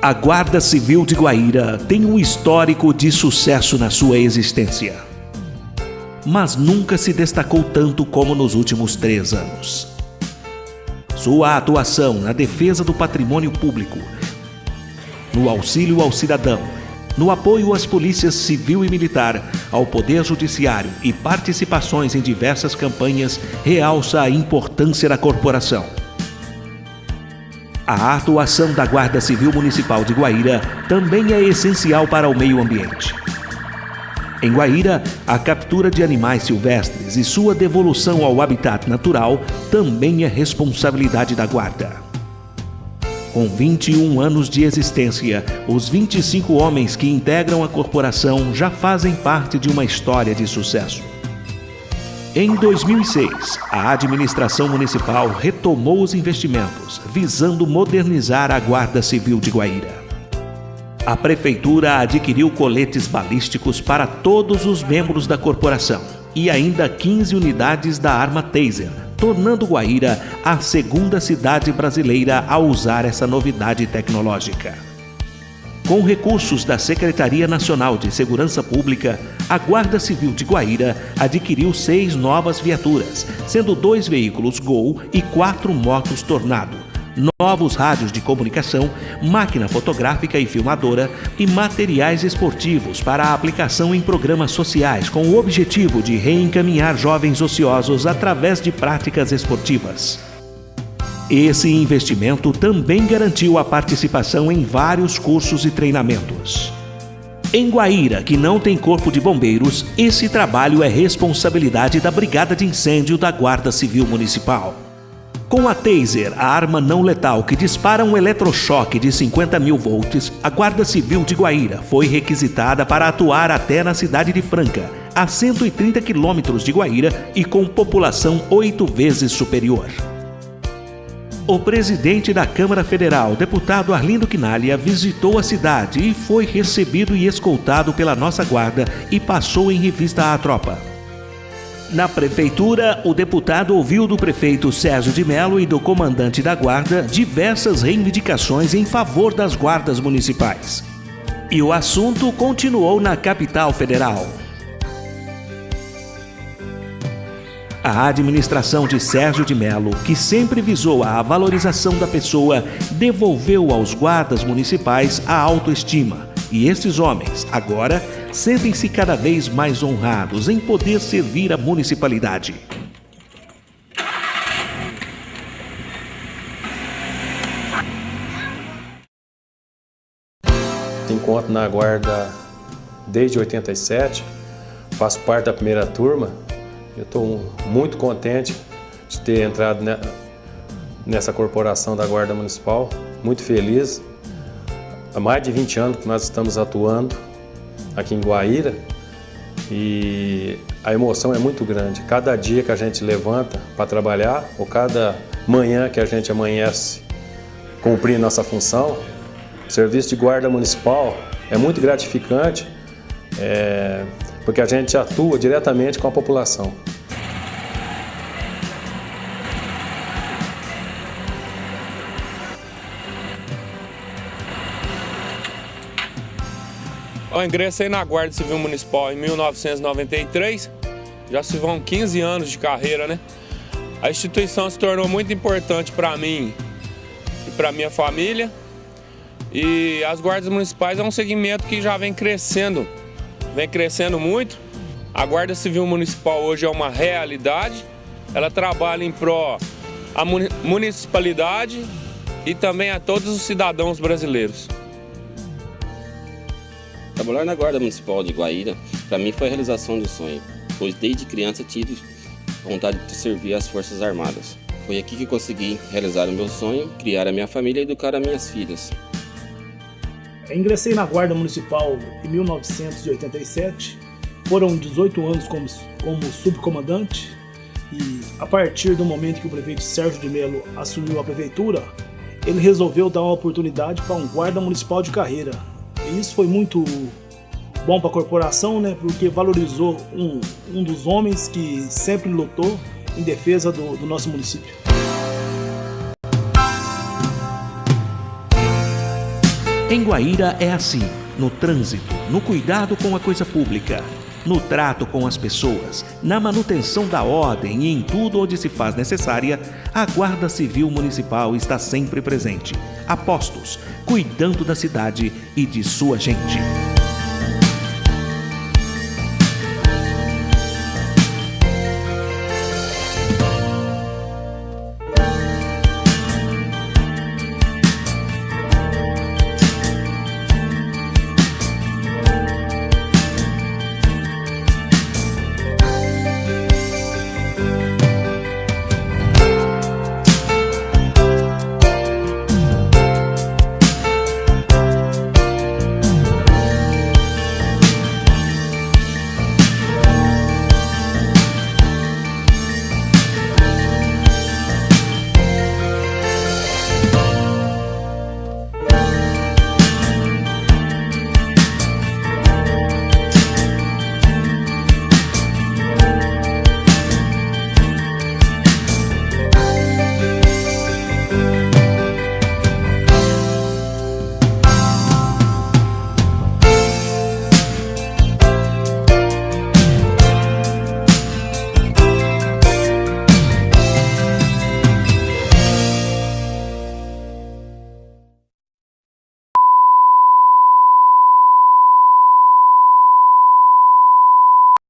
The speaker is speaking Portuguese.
A Guarda Civil de Guaíra tem um histórico de sucesso na sua existência. Mas nunca se destacou tanto como nos últimos três anos. Sua atuação na defesa do patrimônio público, no auxílio ao cidadão, no apoio às polícias civil e militar, ao poder judiciário e participações em diversas campanhas realça a importância da corporação. A atuação da Guarda Civil Municipal de Guaíra também é essencial para o meio ambiente. Em Guaíra, a captura de animais silvestres e sua devolução ao habitat natural também é responsabilidade da Guarda. Com 21 anos de existência, os 25 homens que integram a corporação já fazem parte de uma história de sucesso. Em 2006, a administração municipal retomou os investimentos, visando modernizar a Guarda Civil de Guaíra. A prefeitura adquiriu coletes balísticos para todos os membros da corporação e ainda 15 unidades da arma Taser, tornando Guaíra a segunda cidade brasileira a usar essa novidade tecnológica. Com recursos da Secretaria Nacional de Segurança Pública, a Guarda Civil de Guaíra adquiriu seis novas viaturas, sendo dois veículos Gol e quatro motos Tornado, novos rádios de comunicação, máquina fotográfica e filmadora e materiais esportivos para a aplicação em programas sociais com o objetivo de reencaminhar jovens ociosos através de práticas esportivas. Esse investimento também garantiu a participação em vários cursos e treinamentos. Em Guaíra, que não tem corpo de bombeiros, esse trabalho é responsabilidade da Brigada de Incêndio da Guarda Civil Municipal. Com a Taser, a arma não letal que dispara um eletrochoque de 50 mil volts, a Guarda Civil de Guaíra foi requisitada para atuar até na cidade de Franca, a 130 quilômetros de Guaíra e com população oito vezes superior. O presidente da Câmara Federal, deputado Arlindo Quinalha, visitou a cidade e foi recebido e escoltado pela nossa guarda e passou em revista à tropa. Na prefeitura, o deputado ouviu do prefeito Sérgio de Mello e do comandante da guarda diversas reivindicações em favor das guardas municipais. E o assunto continuou na capital federal. A administração de Sérgio de Mello, que sempre visou a valorização da pessoa, devolveu aos guardas municipais a autoestima. E estes homens, agora, sentem-se cada vez mais honrados em poder servir a municipalidade. Encontro na guarda desde 87, faço parte da primeira turma eu estou muito contente de ter entrado nessa corporação da Guarda Municipal, muito feliz. Há mais de 20 anos que nós estamos atuando aqui em Guaíra e a emoção é muito grande. Cada dia que a gente levanta para trabalhar, ou cada manhã que a gente amanhece cumprir nossa função, o serviço de guarda municipal é muito gratificante, é, porque a gente atua diretamente com a população. Eu ingressei na Guarda Civil Municipal em 1993, já se vão 15 anos de carreira, né? A instituição se tornou muito importante para mim e para minha família. E as guardas municipais é um segmento que já vem crescendo, vem crescendo muito. A Guarda Civil Municipal hoje é uma realidade. Ela trabalha em pró a municipalidade e também a todos os cidadãos brasileiros. Trabalhar na Guarda Municipal de Guaíra, para mim foi a realização de sonho, pois desde criança tive vontade de servir as Forças Armadas. Foi aqui que consegui realizar o meu sonho, criar a minha família e educar as minhas filhas. Ingressei na Guarda Municipal em 1987, foram 18 anos como, como subcomandante e a partir do momento que o prefeito Sérgio de Mello assumiu a prefeitura, ele resolveu dar uma oportunidade para um guarda municipal de carreira, e isso foi muito bom para a corporação, né? Porque valorizou um, um dos homens que sempre lutou em defesa do, do nosso município. Em Guaíra é assim, no trânsito, no cuidado com a coisa pública, no trato com as pessoas, na manutenção da ordem e em tudo onde se faz necessária, a Guarda Civil Municipal está sempre presente, a postos, cuidando da cidade e de sua gente.